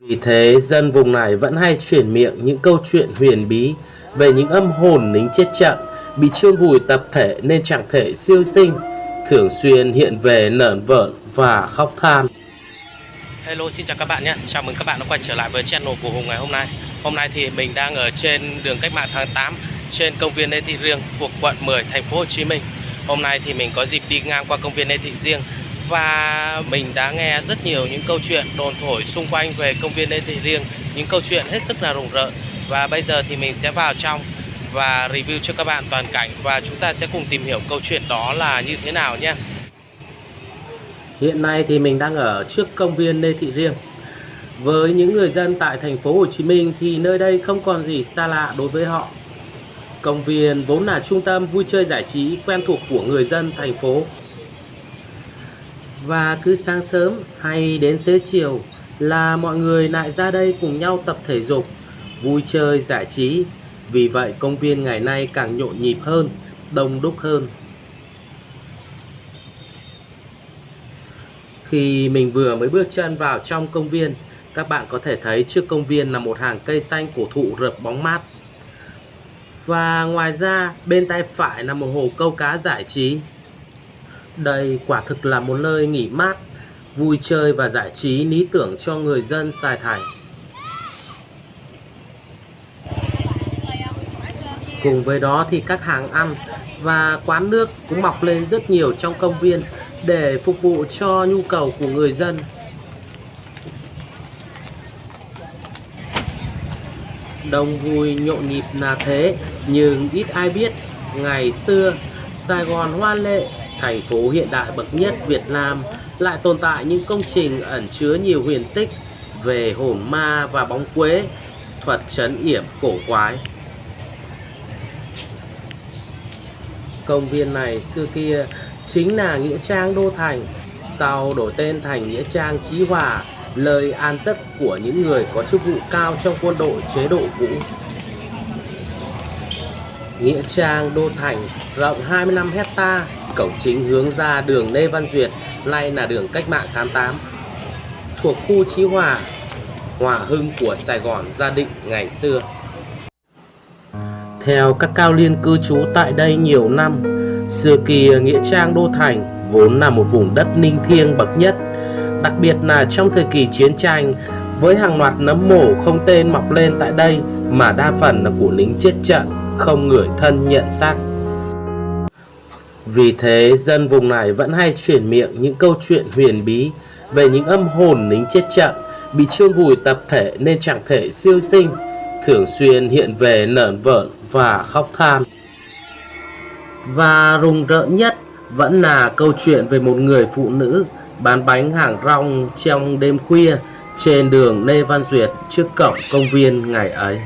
Vì thế dân vùng này vẫn hay chuyển miệng những câu chuyện huyền bí về những âm hồn lính chết trận bị chôn vùi tập thể nên chẳng thể siêu sinh, thường xuyên hiện về nởn vợn và khóc than. Hello xin chào các bạn nhé. Chào mừng các bạn đã quay trở lại với channel của Hùng ngày hôm nay. Hôm nay thì mình đang ở trên đường cách mạng tháng 8 Trên công viên Lê Thị Riêng thuộc quận 10 thành phố Hồ Chí Minh. Hôm nay thì mình có dịp đi ngang qua công viên Lê Thị Riêng và mình đã nghe rất nhiều những câu chuyện đồn thổi xung quanh về công viên Lê Thị Riêng, Những câu chuyện hết sức là rùng rợn Và bây giờ thì mình sẽ vào trong và review cho các bạn toàn cảnh Và chúng ta sẽ cùng tìm hiểu câu chuyện đó là như thế nào nhé Hiện nay thì mình đang ở trước công viên Lê Thị Riêng. Với những người dân tại thành phố Hồ Chí Minh thì nơi đây không còn gì xa lạ đối với họ. Công viên vốn là trung tâm vui chơi giải trí quen thuộc của người dân thành phố. Và cứ sáng sớm hay đến xế chiều là mọi người lại ra đây cùng nhau tập thể dục, vui chơi giải trí. Vì vậy công viên ngày nay càng nhộn nhịp hơn, đông đúc hơn. Khi mình vừa mới bước chân vào trong công viên, các bạn có thể thấy trước công viên là một hàng cây xanh cổ thụ rợp bóng mát. Và ngoài ra, bên tay phải là một hồ câu cá giải trí. Đây quả thực là một nơi nghỉ mát, vui chơi và giải trí lý tưởng cho người dân Sài Thành. Cùng với đó thì các hàng ăn và quán nước cũng mọc lên rất nhiều trong công viên để phục vụ cho nhu cầu của người dân. Đông vui nhộn nhịp là thế, nhưng ít ai biết ngày xưa Sài Gòn hoa lệ, thành phố hiện đại bậc nhất Việt Nam lại tồn tại những công trình ẩn chứa nhiều huyền tích về hồn ma và bóng quế, thuật trấn yểm cổ quái. Công viên này xưa kia chính là Nghĩa Trang Đô Thành, sau đổi tên thành Nghĩa Trang Chí Hòa, lời an giấc của những người có chức vụ cao trong quân đội chế độ cũ. Nghĩa Trang Đô Thành rộng 25 hecta, cổng chính hướng ra đường Lê Văn Duyệt, nay là đường Cách mạng 88, thuộc khu Chí Hòa, Hòa Hưng của Sài Gòn gia định ngày xưa. Theo các cao liên cư trú tại đây nhiều năm, xưa kia Nghĩa Trang Đô Thành vốn là một vùng đất ninh thiêng bậc nhất, đặc biệt là trong thời kỳ chiến tranh với hàng loạt nấm mổ không tên mọc lên tại đây mà đa phần là của lính chết trận, không người thân nhận xác. Vì thế dân vùng này vẫn hay chuyển miệng những câu chuyện huyền bí về những âm hồn lính chết trận bị chôn vùi tập thể nên chẳng thể siêu sinh, thường xuyên hiện về nởn vợn và khóc than. Và rùng rợn nhất vẫn là câu chuyện về một người phụ nữ bán bánh hàng rong trong đêm khuya trên đường Lê Văn Duyệt trước cổng công viên ngày ấy.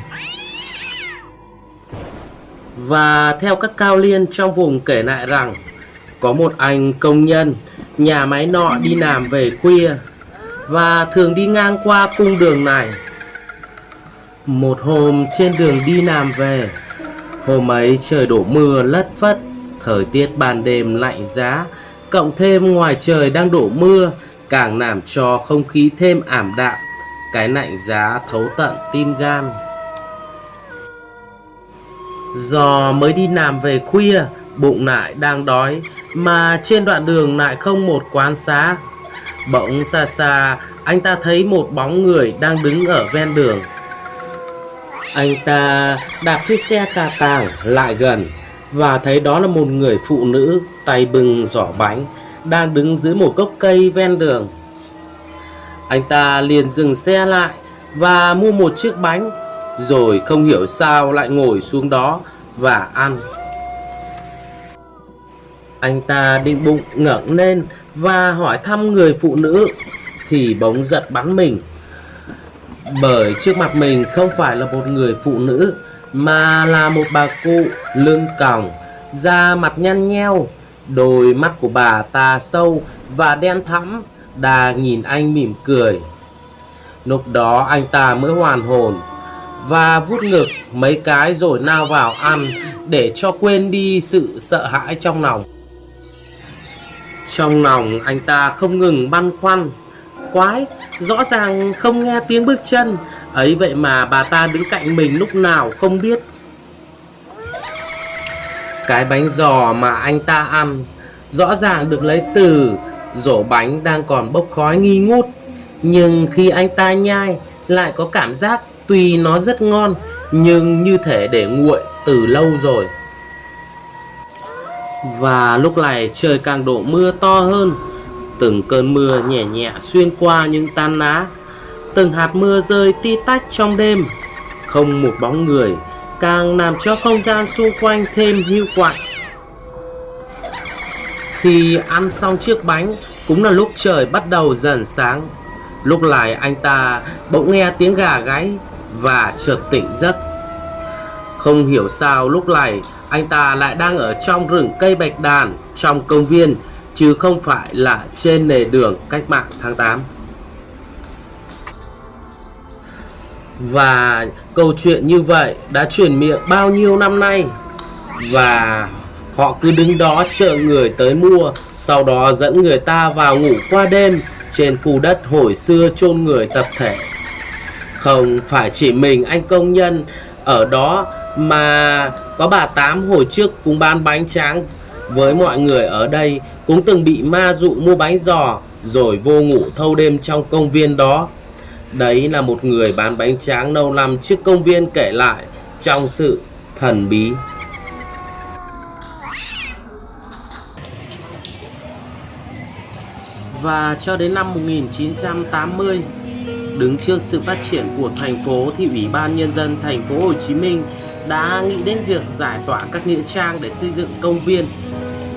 Và theo các cao liên trong vùng kể lại rằng có một anh công nhân nhà máy nọ đi làm về khuya và thường đi ngang qua cung đường này. Một hôm trên đường đi làm về, hôm ấy trời đổ mưa lất phất Thời tiết ban đêm lạnh giá, cộng thêm ngoài trời đang đổ mưa, càng làm cho không khí thêm ảm đạm, cái lạnh giá thấu tận tim gan. Do mới đi làm về khuya, bụng lại đang đói, mà trên đoạn đường lại không một quán xá. Bỗng xa xa, anh ta thấy một bóng người đang đứng ở ven đường. Anh ta đạp chiếc xe cà tàng lại gần và thấy đó là một người phụ nữ tay bưng giỏ bánh đang đứng dưới một gốc cây ven đường. Anh ta liền dừng xe lại và mua một chiếc bánh rồi không hiểu sao lại ngồi xuống đó và ăn. Anh ta định bụng ngẩng lên và hỏi thăm người phụ nữ thì bỗng giật bắn mình. Bởi trước mặt mình không phải là một người phụ nữ mà là một bà cụ lưng còng, da mặt nhăn nheo, đôi mắt của bà ta sâu và đen thẫm, đà nhìn anh mỉm cười. Lúc đó anh ta mới hoàn hồn và vút ngực mấy cái rồi nao vào ăn để cho quên đi sự sợ hãi trong lòng. Trong lòng anh ta không ngừng băn khoăn, quái Rõ ràng không nghe tiếng bước chân. Ấy vậy mà bà ta đứng cạnh mình lúc nào không biết. Cái bánh giò mà anh ta ăn Rõ ràng được lấy từ rổ bánh đang còn bốc khói nghi ngút. Nhưng khi anh ta nhai lại có cảm giác tuy nó rất ngon, Nhưng như thể để nguội từ lâu rồi. Và lúc này trời càng đổ mưa to hơn. Từng cơn mưa nhẹ nhẹ xuyên qua những tan lá. Từng hạt mưa rơi ti tách trong đêm. Không một bóng người Càng làm cho không gian xung quanh thêm hưu quạnh. Khi ăn xong chiếc bánh, Cũng là lúc trời bắt đầu dần sáng. Lúc này anh ta bỗng nghe tiếng gà gáy. Và chợt tỉnh giấc. Không hiểu sao lúc này, anh ta lại đang ở trong rừng cây bạch đàn Trong công viên, Chứ không phải là trên nề đường cách mạng tháng 8 Và câu chuyện như vậy đã truyền miệng bao nhiêu năm nay? Và họ cứ đứng đó chờ người tới mua, Sau đó dẫn người ta vào ngủ qua đêm Trên khu đất hồi xưa chôn người tập thể. Không phải chỉ mình anh công nhân ở đó Mà có bà Tám hồi trước cũng bán bánh tráng với mọi người ở đây cũng từng bị ma dụ mua bánh giò rồi vô ngủ thâu đêm trong công viên đó Đấy là một người bán bánh tráng lâu năm trước công viên kể lại trong sự thần bí. Và cho đến năm 1980, đứng trước sự phát triển của thành phố thì Ủy ban nhân dân thành phố Hồ Chí Minh đã nghĩ đến việc giải tỏa các nghĩa trang để xây dựng công viên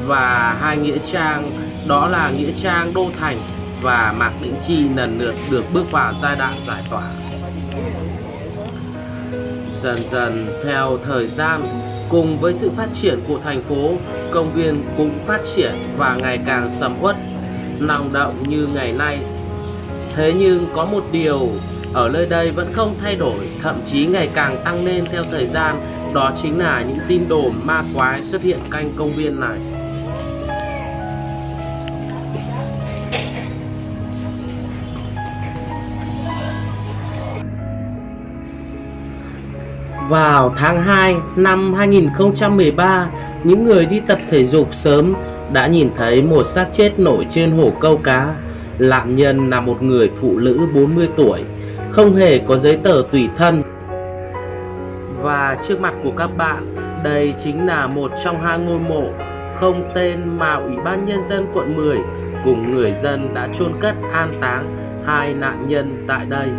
và hai nghĩa trang đó là nghĩa trang Đô Thành và Mạc Đĩnh Chi lần lượt được bước vào giai đoạn giải tỏa. Dần dần theo thời gian, cùng với sự phát triển của thành phố, công viên cũng phát triển và ngày càng sầm uất, năng động như ngày nay. Thế nhưng có một điều ở nơi đây vẫn không thay đổi, thậm chí ngày càng tăng lên theo thời gian, đó chính là những tin đồn ma quái xuất hiện canh công viên này. Vào tháng 2 năm 2013, những người đi tập thể dục sớm đã nhìn thấy một xác chết nổi trên hồ câu cá. Nạn nhân là một người phụ nữ 40 tuổi, không hề có giấy tờ tùy thân. Và trước mặt của các bạn, đây chính là một trong hai ngôi mộ không tên mà Ủy ban Nhân dân quận 10 cùng người dân đã chôn cất an táng hai nạn nhân tại đây.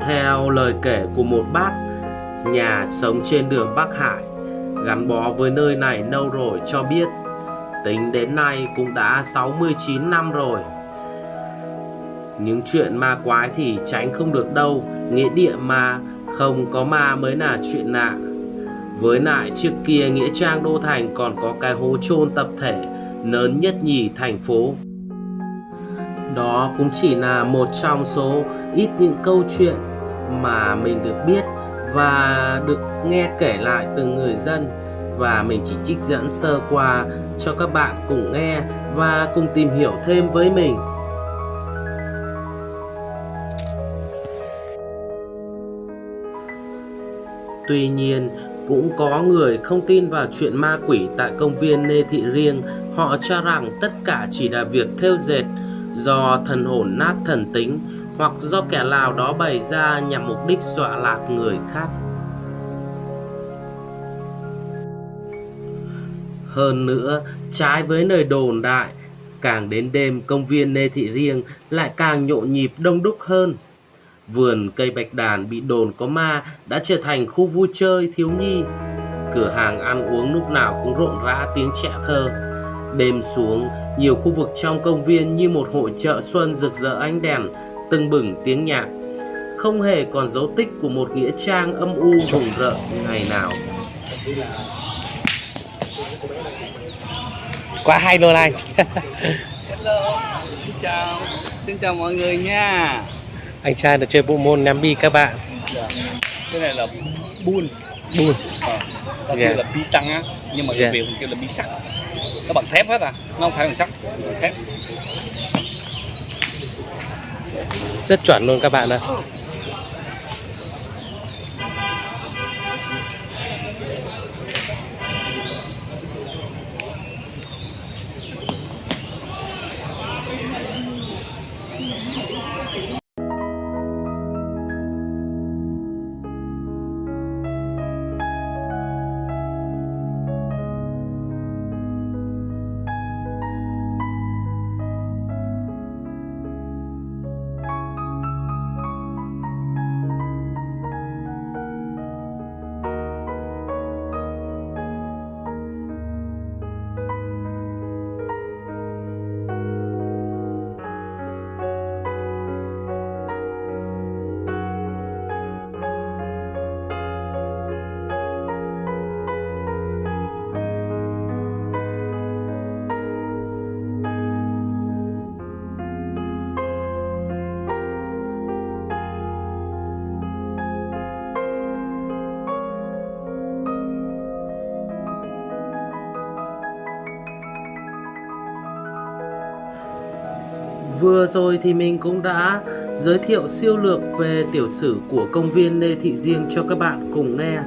Theo lời kể của một bác nhà sống trên đường Bắc Hải gắn bó với nơi này lâu rồi cho biết tính đến nay cũng đã 69 năm rồi. Những chuyện ma quái thì tránh không được đâu, nghĩa địa mà không có ma mới là chuyện lạ. Với lại trước kia Nghĩa Trang Đô Thành còn có cái hố chôn tập thể lớn nhất nhì thành phố. Đó cũng chỉ là một trong số ít những câu chuyện mà mình được biết và được nghe kể lại từ người dân và mình chỉ trích dẫn sơ qua cho các bạn cùng nghe và cùng tìm hiểu thêm với mình. Tuy nhiên, cũng có người không tin vào chuyện ma quỷ tại công viên Lê Thị Riêng. Họ cho rằng tất cả chỉ là việc theo dệt do thần hồn nát thần tính hoặc do kẻ nào đó bày ra nhằm mục đích dọa lạc người khác. Hơn nữa, trái với nơi đồn đại, càng đến đêm công viên Lê Thị Riêng lại càng nhộn nhịp đông đúc hơn. Vườn cây bạch đàn bị đồn có ma đã trở thành khu vui chơi thiếu nhi. Cửa hàng ăn uống lúc nào cũng rộn rã tiếng trẻ thơ. Đêm xuống, nhiều khu vực trong công viên như một hội chợ xuân rực rỡ ánh đèn, tưng bừng tiếng nhạc. Không hề còn dấu tích của một nghĩa trang âm u rùng rợn ngày nào. Quá hay luôn anh. Hello, xin chào, xin chào mọi người nha. anh trai được chơi bộ môn ném bi các bạn. Dạ. Cái này là ờ, ta Dạ. kêu là bi trăng á, nhưng mà người Dạ. Việt mình kêu là bi sắt. nó bằng thép hết à nó không phải bằng sắt bằng thép rất chuẩn luôn các bạn ạ Vừa rồi thì mình cũng đã giới thiệu siêu lược về tiểu sử của công viên Lê Thị Riêng cho các bạn cùng nghe.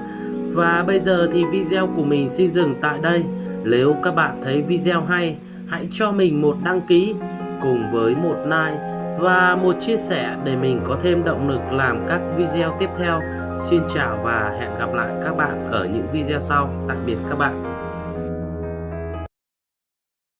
Và bây giờ thì video của mình xin dừng tại đây. Nếu các bạn thấy video hay, hãy cho mình một đăng ký cùng với một like và một chia sẻ để mình có thêm động lực làm các video tiếp theo. Xin chào và hẹn gặp lại các bạn ở những video sau. Tạm biệt các bạn.